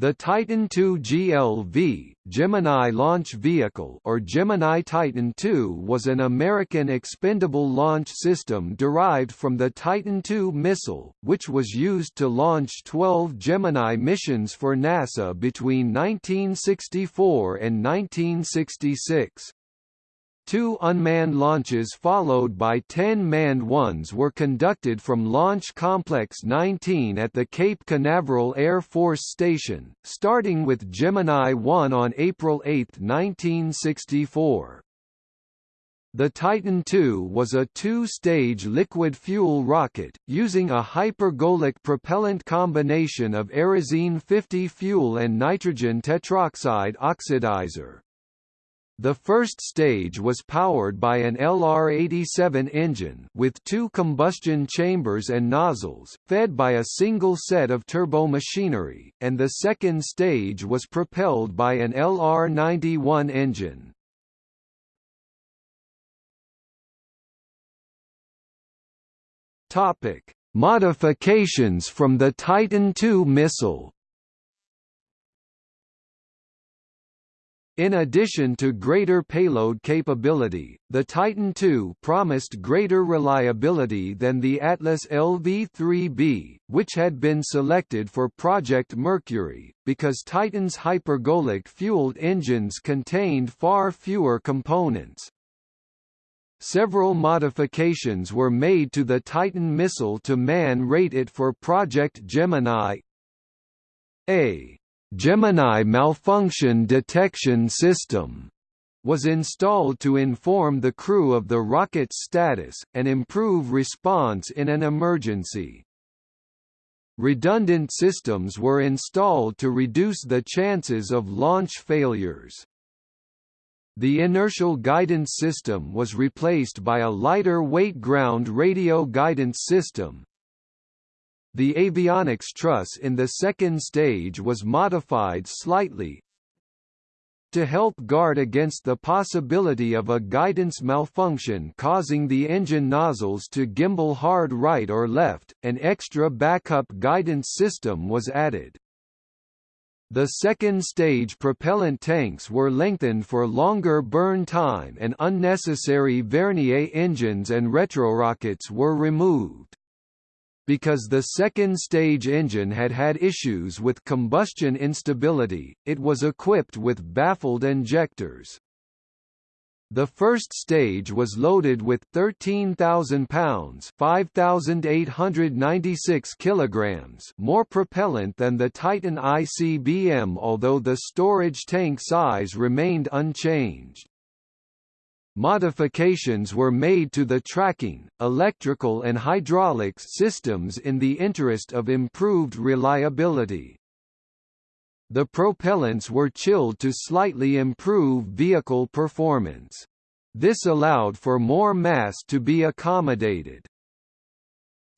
The Titan II GLV, Gemini Launch Vehicle or Gemini Titan II was an American expendable launch system derived from the Titan II missile, which was used to launch 12 Gemini missions for NASA between 1964 and 1966. Two unmanned launches followed by 10 manned ones were conducted from Launch Complex 19 at the Cape Canaveral Air Force Station, starting with Gemini 1 on April 8, 1964. The Titan II was a two-stage liquid fuel rocket, using a hypergolic propellant combination of Aerozine 50 fuel and nitrogen tetroxide oxidizer. The first stage was powered by an LR-87 engine with two combustion chambers and nozzles, fed by a single set of turbomachinery, and the second stage was propelled by an LR-91 engine. Topic: Modifications from the Titan II missile In addition to greater payload capability, the Titan II promised greater reliability than the Atlas LV-3B, which had been selected for Project Mercury, because Titan's hypergolic-fueled engines contained far fewer components. Several modifications were made to the Titan missile to man-rate it for Project Gemini. A Gemini Malfunction Detection System was installed to inform the crew of the rocket's status, and improve response in an emergency. Redundant systems were installed to reduce the chances of launch failures. The inertial guidance system was replaced by a lighter weight ground radio guidance system, the avionics truss in the second stage was modified slightly to help guard against the possibility of a guidance malfunction causing the engine nozzles to gimbal hard right or left, an extra backup guidance system was added. The second stage propellant tanks were lengthened for longer burn time and unnecessary Vernier engines and retrorockets were removed. Because the second-stage engine had had issues with combustion instability, it was equipped with baffled injectors. The first stage was loaded with 13,000 pounds (5,896 kilograms) more propellant than the Titan ICBM although the storage tank size remained unchanged. Modifications were made to the tracking, electrical and hydraulics systems in the interest of improved reliability. The propellants were chilled to slightly improve vehicle performance. This allowed for more mass to be accommodated.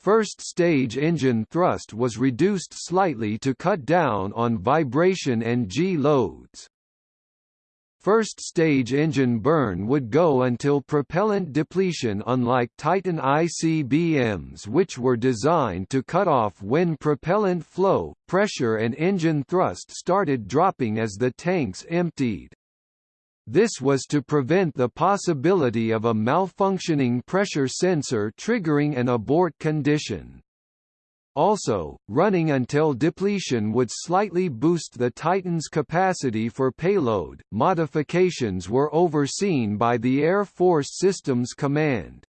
First stage engine thrust was reduced slightly to cut down on vibration and G-loads. First stage engine burn would go until propellant depletion unlike Titan ICBMs which were designed to cut off when propellant flow, pressure and engine thrust started dropping as the tanks emptied. This was to prevent the possibility of a malfunctioning pressure sensor triggering an abort condition. Also, running until depletion would slightly boost the Titan's capacity for payload. Modifications were overseen by the Air Force Systems Command.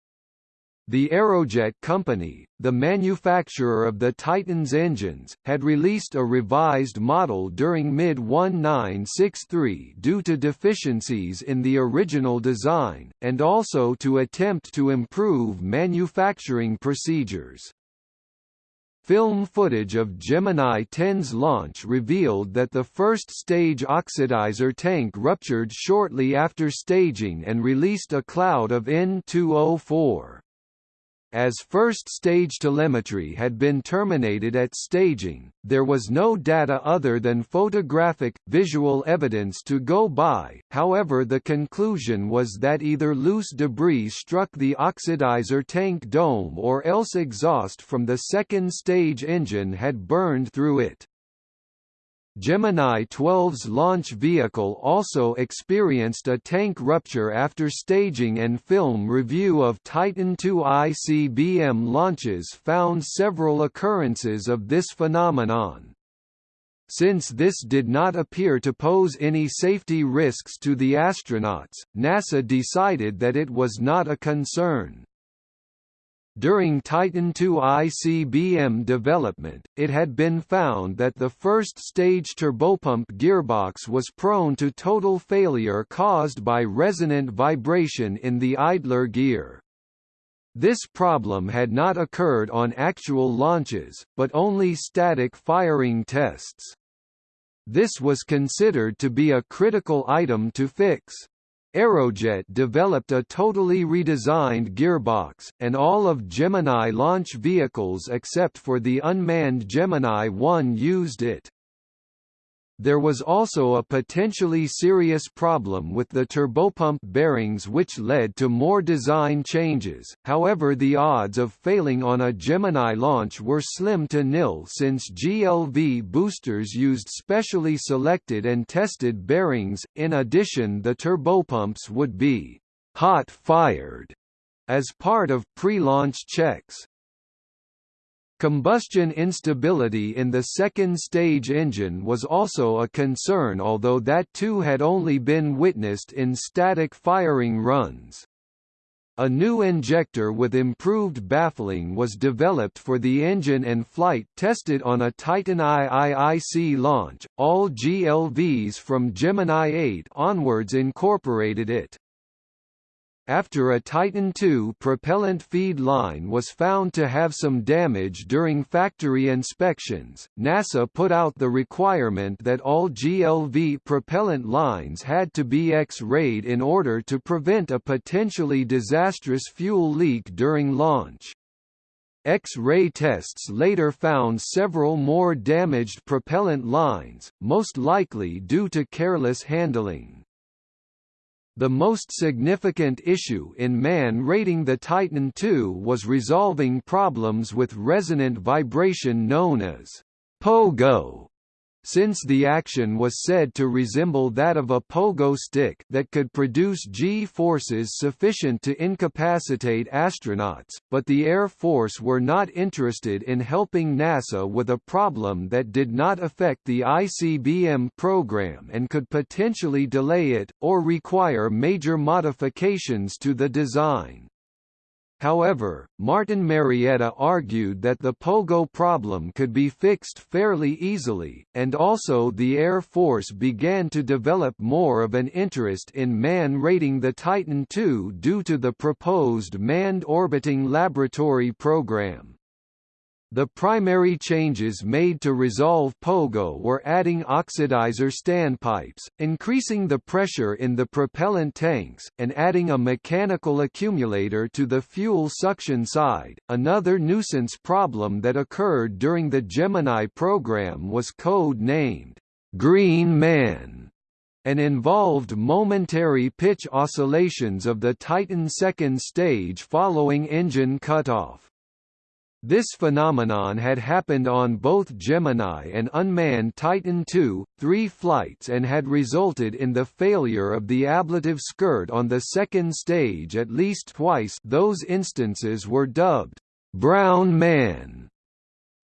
The Aerojet Company, the manufacturer of the Titan's engines, had released a revised model during mid-1963 due to deficiencies in the original design, and also to attempt to improve manufacturing procedures. Film footage of Gemini 10's launch revealed that the first stage oxidizer tank ruptured shortly after staging and released a cloud of N2O4. As first-stage telemetry had been terminated at staging, there was no data other than photographic, visual evidence to go by, however the conclusion was that either loose debris struck the oxidizer tank dome or else exhaust from the second-stage engine had burned through it. Gemini 12's launch vehicle also experienced a tank rupture after staging and film review of Titan II ICBM launches found several occurrences of this phenomenon. Since this did not appear to pose any safety risks to the astronauts, NASA decided that it was not a concern. During Titan II ICBM development, it had been found that the first stage turbopump gearbox was prone to total failure caused by resonant vibration in the idler gear. This problem had not occurred on actual launches, but only static firing tests. This was considered to be a critical item to fix. Aerojet developed a totally redesigned gearbox, and all of Gemini launch vehicles except for the unmanned Gemini 1 used it. There was also a potentially serious problem with the turbopump bearings which led to more design changes, however the odds of failing on a Gemini launch were slim to nil since GLV boosters used specially selected and tested bearings, in addition the turbopumps would be «hot-fired» as part of pre-launch checks. Combustion instability in the second-stage engine was also a concern although that too had only been witnessed in static firing runs. A new injector with improved baffling was developed for the engine and flight tested on a Titan IIIC launch. All GLVs from Gemini 8 onwards incorporated it. After a Titan II propellant feed line was found to have some damage during factory inspections, NASA put out the requirement that all GLV propellant lines had to be X-rayed in order to prevent a potentially disastrous fuel leak during launch. X-ray tests later found several more damaged propellant lines, most likely due to careless handling. The most significant issue in man rating the Titan II was resolving problems with resonant vibration known as pogo since the action was said to resemble that of a pogo stick that could produce G-forces sufficient to incapacitate astronauts, but the Air Force were not interested in helping NASA with a problem that did not affect the ICBM program and could potentially delay it, or require major modifications to the design. However, Martin Marietta argued that the Pogo problem could be fixed fairly easily, and also the Air Force began to develop more of an interest in man rating the Titan II due to the proposed Manned Orbiting Laboratory program. The primary changes made to resolve POGO were adding oxidizer standpipes, increasing the pressure in the propellant tanks, and adding a mechanical accumulator to the fuel suction side. Another nuisance problem that occurred during the Gemini program was code named Green Man and involved momentary pitch oscillations of the Titan second stage following engine cutoff. This phenomenon had happened on both Gemini and unmanned Titan II, three flights and had resulted in the failure of the ablative skirt on the second stage at least twice. Those instances were dubbed, "'Brown Man'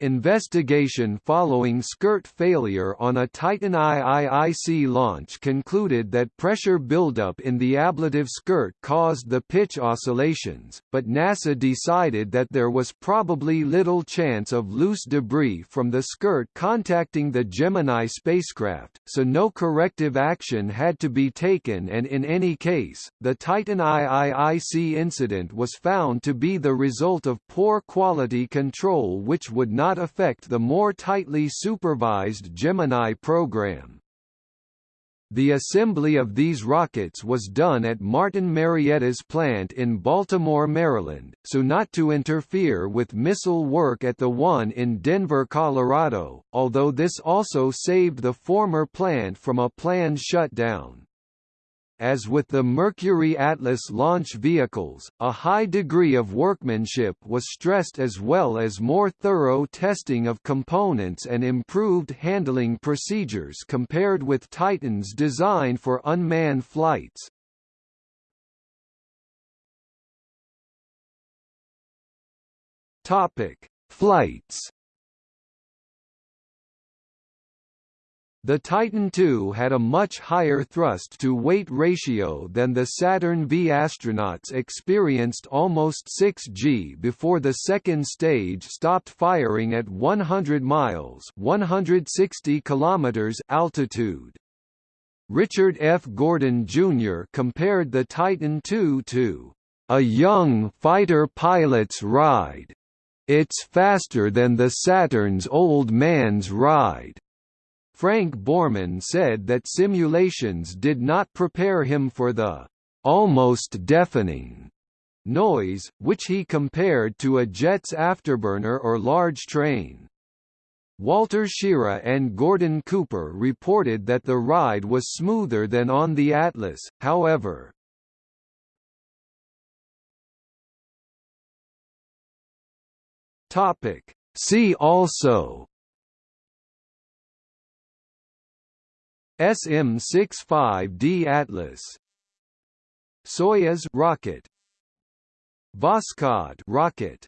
Investigation following skirt failure on a Titan IIIC launch concluded that pressure buildup in the ablative skirt caused the pitch oscillations, but NASA decided that there was probably little chance of loose debris from the skirt contacting the Gemini spacecraft, so no corrective action had to be taken and in any case, the Titan IIIC incident was found to be the result of poor quality control which would not not affect the more tightly supervised Gemini program. The assembly of these rockets was done at Martin Marietta's plant in Baltimore, Maryland, so not to interfere with missile work at the one in Denver, Colorado, although this also saved the former plant from a planned shutdown. As with the Mercury Atlas launch vehicles, a high degree of workmanship was stressed as well as more thorough testing of components and improved handling procedures compared with Titan's design for unmanned flights. Topic: Flights. The Titan II had a much higher thrust-to-weight ratio than the Saturn V. Astronauts experienced almost 6 g before the second stage stopped firing at 100 miles 160 kilometers altitude. Richard F. Gordon, Jr. compared the Titan II to a young fighter pilot's ride it's faster than the Saturn's old man's ride. Frank Borman said that simulations did not prepare him for the almost deafening noise, which he compared to a jet's afterburner or large train. Walter Schirra and Gordon Cooper reported that the ride was smoother than on the Atlas, however. See also SM-65D Atlas. Soyuz rocket. Voskhod rocket